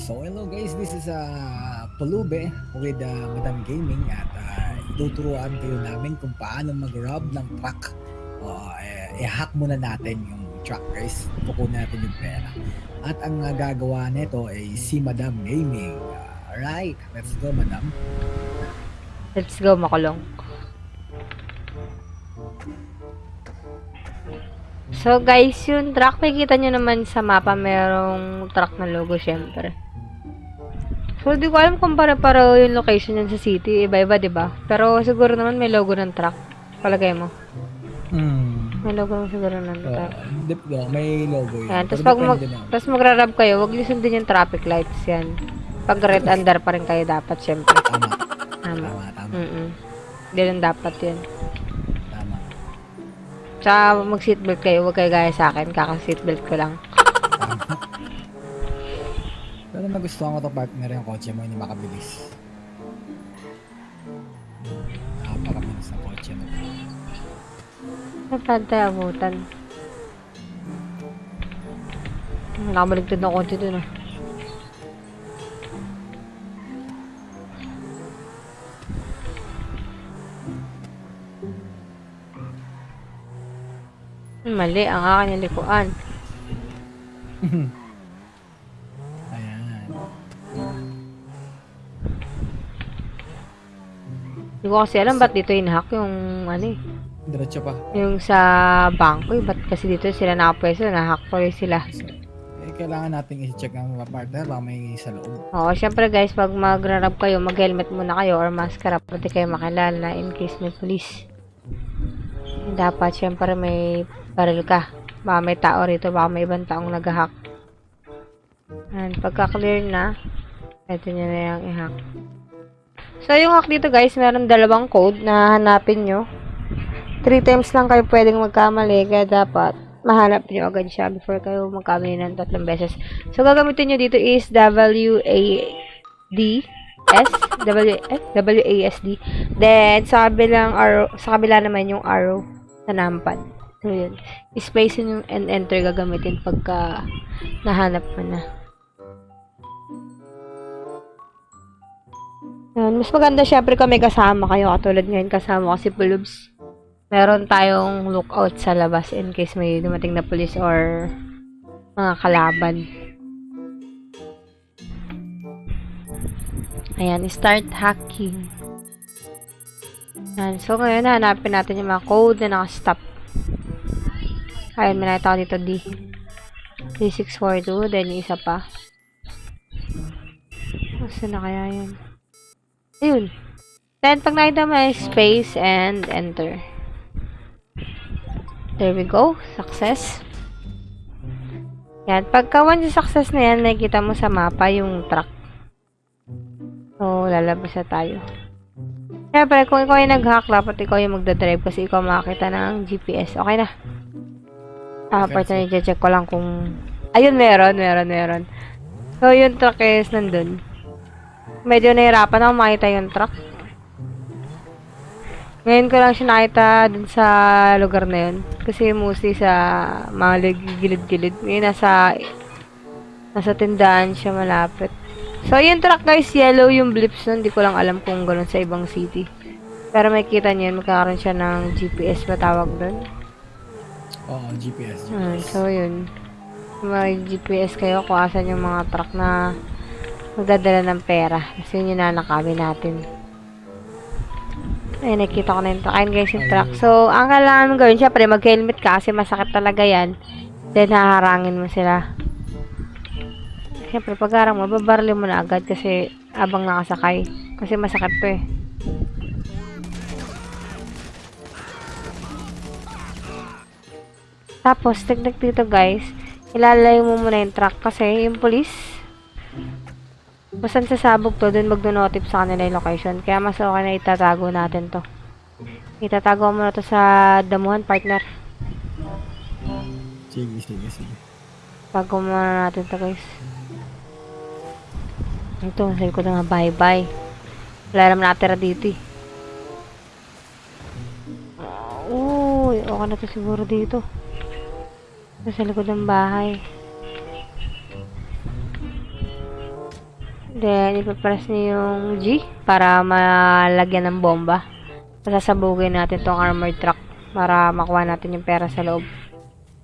So hello guys, this is uh, Palube with uh, Madam Gaming at uh, ituturuan kayo namin kung paano mag-rob ng truck. Uh, i-hack muna natin yung truck guys, kukunin natin yung pera. At ang uh, gagawa nito ay si Madam Gaming. Uh, alright, let's go Madam. Let's go, makulong. So guys, yung truck, makikita nyo naman sa mapa, merong truck na logo, syempre. So, di ko alam kung pare-pareho yung location yan sa city. Iba-iba, di ba? Pero siguro naman may logo ng truck. Palagay mo. Hmm. May logo naman siguro ng Uh, truck. dip, oh, may logo yun. Yan. Tapos pag mag, tapos magra-rub kayo, huwag niyo sundin yung traffic lights yan. Pag red under pa rin kayo dapat, syempre. Tama, Tama. tama, tama, Mm-mm. Hindi rin dapat yun. tama. Tsaka mag-seatbelt kayo, huwag kayo gaya sa akin, kaka-seatbelt ko lang. Tama. Pero nagustuhan ko to partner yung kotse mo, hindi makabilis. Napakabilis ng kotse mo. Napad tayo abutan. Nakabaligtad na konti dun ah. Mali, ang akin yung Hindi ko kasi alam ba't dito inahack yung ano eh. Diretso pa. Yung sa bangko eh. Ba't kasi dito sila nakapwesto, nahack ko rin sila. Eh, kailangan natin i-check ang mga partner baka may sa loob. Oo, syempre guys, pag magra-rub kayo, mag-helmet muna kayo or maskara para di kayo makilala in case may police. Dapat, syempre may baril ka. Baka may tao rito, baka may ibang taong nag-hack. And pagka-clear na, ito nyo na yung i-hack. So, yung hack dito guys, meron dalawang code na hanapin nyo. Three times lang kayo pwedeng magkamali, kaya dapat mahanap nyo agad siya before kayo magkamali ng tatlong beses. So, gagamitin nyo dito is W-A-D S W eh, W-A-S-D Then, sa kabilang arrow, sa kabila naman yung arrow na numpad. So, yun. Space yung and enter gagamitin pagka nahanap mo na. Yun. Mas maganda syempre kung may kasama kayo. Katulad ngayon kasama ko si Pulubs. Meron tayong lookout sa labas in case may dumating na police or mga kalaban. Ayan, start hacking. Ayan, so ngayon hanapin natin yung mga code na nakastop. Ayan, may nakita ko dito D. D642, then yung isa pa. Saan na kaya yun? Ayun. Then, pag nakita mo space and enter. There we go. Success. Yan. Pagka once yung success na yan, nakikita mo sa mapa yung truck. So, lalabas na tayo. Siyempre, kung ikaw yung nag-hack, dapat ikaw yung magdadrive kasi ikaw makakita ng GPS. Okay na. Ah, Okay, part na check ko lang kung... Ayun, meron, meron, meron. So, yung truck is nandun. Medyo nahirapan ako makita yung truck. Ngayon ko lang siya nakita dun sa lugar na yun. Kasi mostly sa mga gilid-gilid. Ngayon nasa, nasa tindahan siya malapit. So, yung truck guys, yellow yung blips nun. Hindi ko lang alam kung ganun sa ibang city. Pero makikita niyo, magkakaroon siya ng GPS ba tawag doon? Oo, GPS. Hmm, GPS. so, yun. May GPS kayo kung asan yung mga truck na magdadala ng pera. Kasi yun yung nanakawin natin. Ay, nakita ko na yung truck. Ayun guys, yung truck. So, ang kailangan mong gawin, syempre, mag-helmet ka kasi masakit talaga yan. Then, haharangin mo sila. Siyempre, pag harang mo, babarili mo na agad kasi abang nakasakay. Kasi masakit to eh. Tapos, tignan dito guys, ilalayo mo muna yung truck kasi yung police, basta sasabog to, dun magdo-notif sa kanila yung location. Kaya mas okay na itatago natin to. Itatago mo na to sa damuhan, partner. Sige, sige, sige. Tago muna natin to guys. Ito, sabi ko na nga bye-bye. Wala naman natira dito eh. Uy, okay na to siguro dito. Nasa likod ng bahay. Then, ipapress niyo yung G para malagyan ng bomba. Sasabugin natin tong armored truck para makuha natin yung pera sa loob.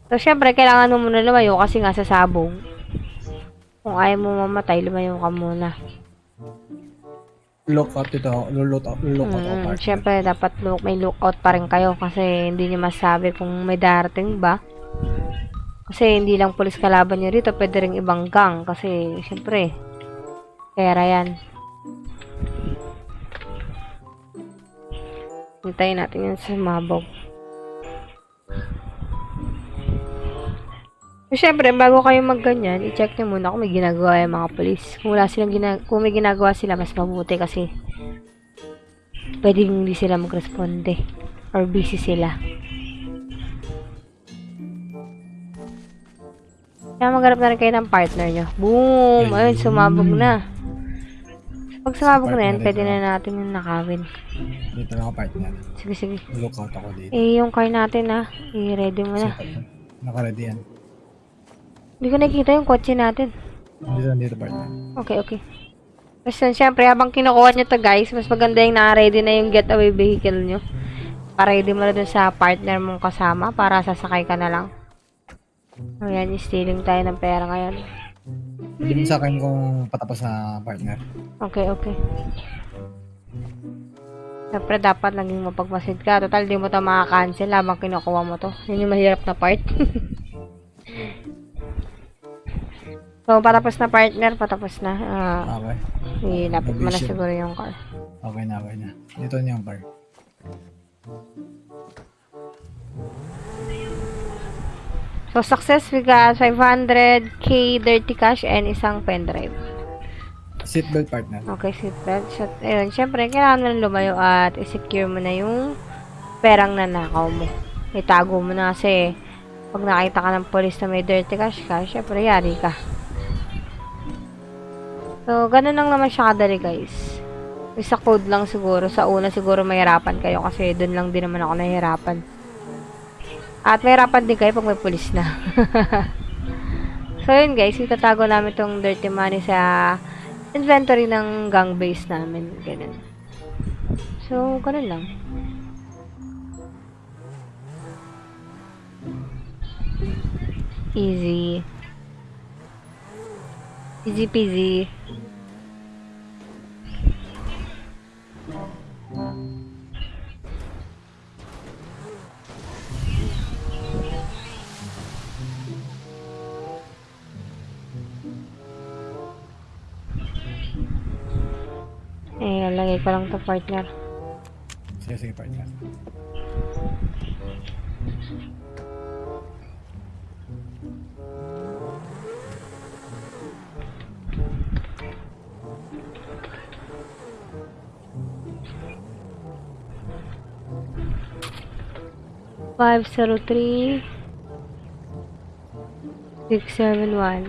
So, syempre, kailangan mo muna lumayo kasi nga sasabog. Kung ayaw mo mamatay, lumayo ka muna. Lookout ito. Lookout, lookout ako Mm, partner. syempre, dapat look, may lookout pa rin kayo kasi hindi nyo masabi kung may darating ba. Kasi hindi lang pulis kalaban nyo rito, pwede rin ibang gang kasi syempre, pera yan. Hintayin natin yan sa mabog. So, syempre, bago kayo magganyan, i-check nyo muna kung may ginagawa yung mga polis. Kung wala silang gina- kung may ginagawa sila, mas mabuti kasi pwedeng hindi sila magresponde or busy sila. Kaya maghanap na rin kayo ng partner nyo. Boom! Ayun, sumabog na. Pag sumabog na yan, pwede na natin yung nakawin. Dito lang ako partner. Sige, sige. Lookout ako dito. Eh, yung car natin ah. I-ready mo na. Nakaready yan. Hindi ko nakikita yung kotse natin. Dito lang dito partner. Okay, okay. Tapos yun, syempre, habang kinukuha nyo to guys, mas maganda yung na-ready na yung getaway vehicle nyo. Para ready mo na dun sa partner mong kasama para sasakay ka na lang. Ayan, stealing tayo ng pera ngayon. Hindi mo sa akin kung patapos na partner. Okay, okay. Siyempre, dapat naging mapagmasid ka. Total, di mo to makakancel habang kinukuha mo to. Yun yung mahirap na part. so, patapos na partner, patapos na. Ah, Okay. ilapit mo na siguro yung car. Okay na, okay na. Dito na yung car. So, success, we got 500k dirty cash and isang pendrive. Seatbelt partner. Okay, seatbelt. So, ayun, syempre, kailangan mo lumayo at i-secure mo na yung perang nanakaw mo. Itago mo na kasi pag nakita ka ng police na may dirty cash ka, syempre, yari ka. So, ganun lang naman siya kadali, guys. Isa code lang siguro. Sa una siguro mahirapan kayo kasi doon lang din naman ako nahihirapan. At mahirapan din kayo pag may pulis na. so, yun guys. Itatago namin tong dirty money sa inventory ng gang base namin. Ganun. So, ganun lang. Easy. Easy peasy. Eh, lalagay ko lang to partner. Sige, sige partner. Five zero three six seven one.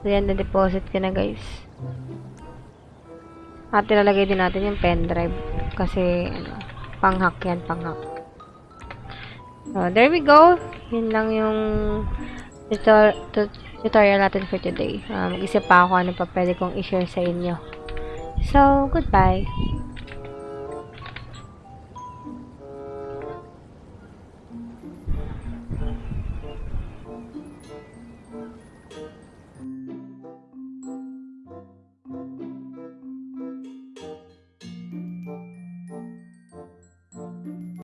So yan, na-deposit ko na guys. At ilalagay din natin yung pendrive. Kasi, ano, pang-hack yan, pang-hack. So, there we go. Yun lang yung tutor- tut- tutorial natin for today. Uh, mag-isip pa ako ano pa pwede kong i-share sa inyo. So, goodbye.